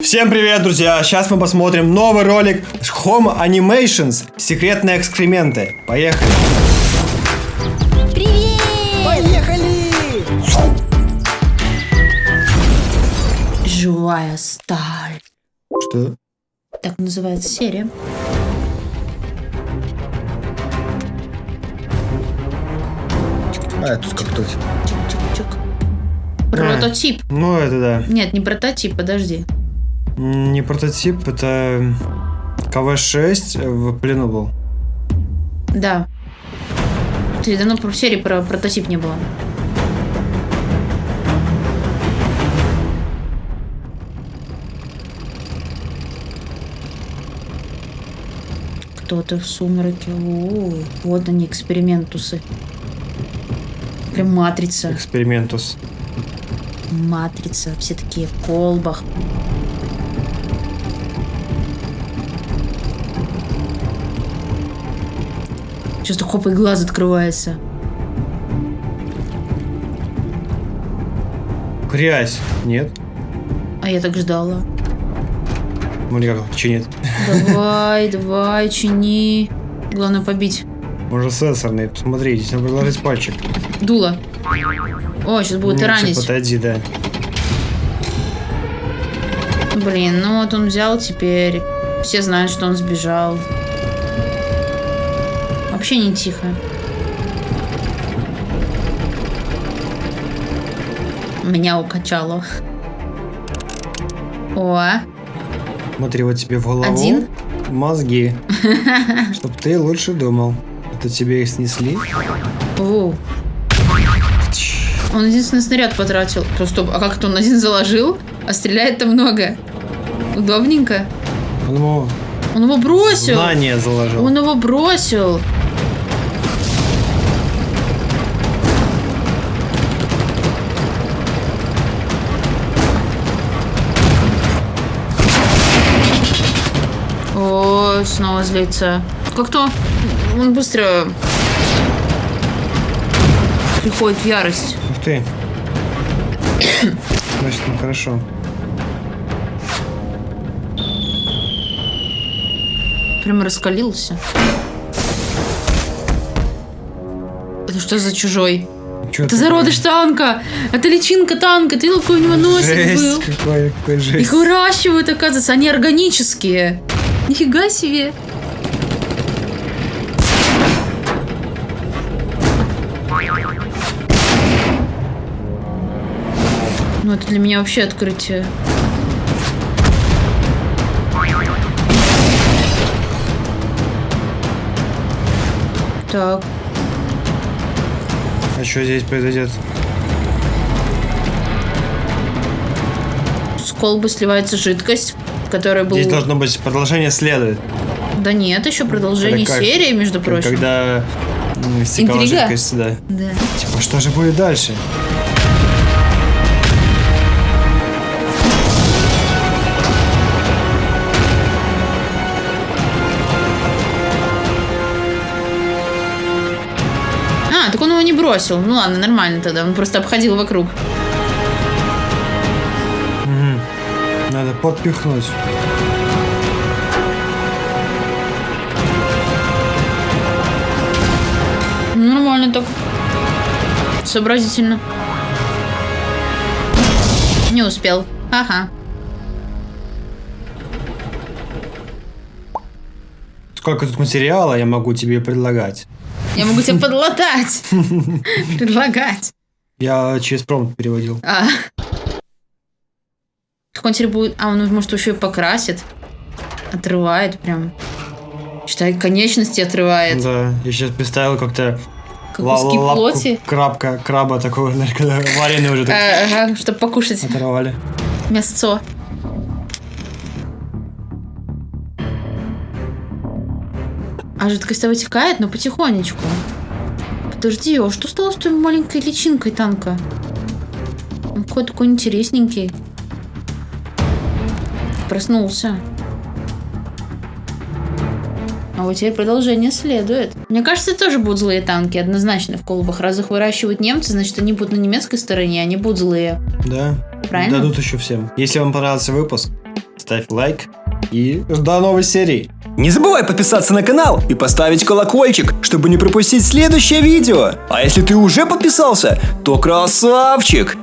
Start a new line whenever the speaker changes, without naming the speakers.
Всем привет, друзья! Сейчас мы посмотрим новый ролик Home Animations Секретные экскременты. Поехали!
Привет!
Поехали!
Живая сталь.
Что?
Так называется серия.
А, тут как тут.
Чик-чик-чик. Прототип.
Ну, это да.
Нет, не прототип, подожди.
Не прототип, это КВ-6 в плену был.
Да. Ты давно про серии про прототип не было. Кто-то в сумраке. О, вот они, экспериментусы. Прям матрица.
Экспериментус.
Матрица. Все такие в колбах. Сейчас хоп, и глаз открывается.
Грязь. Нет?
А я так ждала.
Ну, никак, чинит.
Давай, давай, чини. Главное побить.
Может, сенсорный. Посмотри, здесь надо приложить пальчик.
Дуло. О, сейчас будет
Нет,
ранить.
всё, Подойди, да.
Блин, ну вот он взял теперь. Все знают, что он сбежал. Вообще не тихо. Меня укачало. О,
Смотри, вот тебе в голову.
Один?
Мозги. Чтоб ты лучше думал. Это тебе их снесли?
о. Он единственный снаряд потратил. Просто, а как это он один заложил? А стреляет-то много. Удобненько.
Он ему
Он его бросил.
знание заложил.
Он его бросил. Снова злится. Как-то он быстро приходит в ярость.
Ух ты. Значит, ну хорошо.
Прям раскалился. Это что за чужой?
Чё
Это
такое?
зародыш танка! Это личинка танка! Ты какой у него носик был?
Какой, какой
Их
жесть.
выращивают, оказывается, они органические. Нифига себе. Ну, это для меня вообще открытие. Так,
А что здесь произойдет?
С колбы сливается жидкость, которая была...
Здесь должно быть продолжение следует.
Да нет, еще продолжение
Это как-
серии, между прочим.
Когда м, стекала
Интрига?
жидкость, да.
Да.
Типа, что же будет дальше?
А, так он его не бросил. Ну ладно, нормально тогда. Он просто обходил вокруг.
Подпихнуть.
Ну, Нормально так. Сообразительно. Не успел. Ага.
Сколько тут материала я могу тебе предлагать?
Я могу тебе подлатать. Предлагать.
Я через промпт переводил.
А. Как он теперь будет... А, он может еще и покрасит. Отрывает прям. Считай, конечности отрывает.
Да, я сейчас представил как-то
Как куски плоти.
крабка, краба такого, знаешь, когда вареный уже так
А, Ага, чтобы покушать
оторвали.
мясцо. А жидкость-то вытекает, но потихонечку. Подожди, а что стало с той маленькой личинкой танка? Он какой такой интересненький. Проснулся. А вот теперь продолжение следует. Мне кажется, тоже будут злые танки, однозначно в колбах. Раз их выращивают немцы, значит, они будут на немецкой стороне, они будут злые.
Да.
Правильно?
Дадут еще всем. Если вам понравился выпуск, ставь лайк и до новой серии.
Не забывай подписаться на канал и поставить колокольчик, чтобы не пропустить следующее видео. А если ты уже подписался, то красавчик!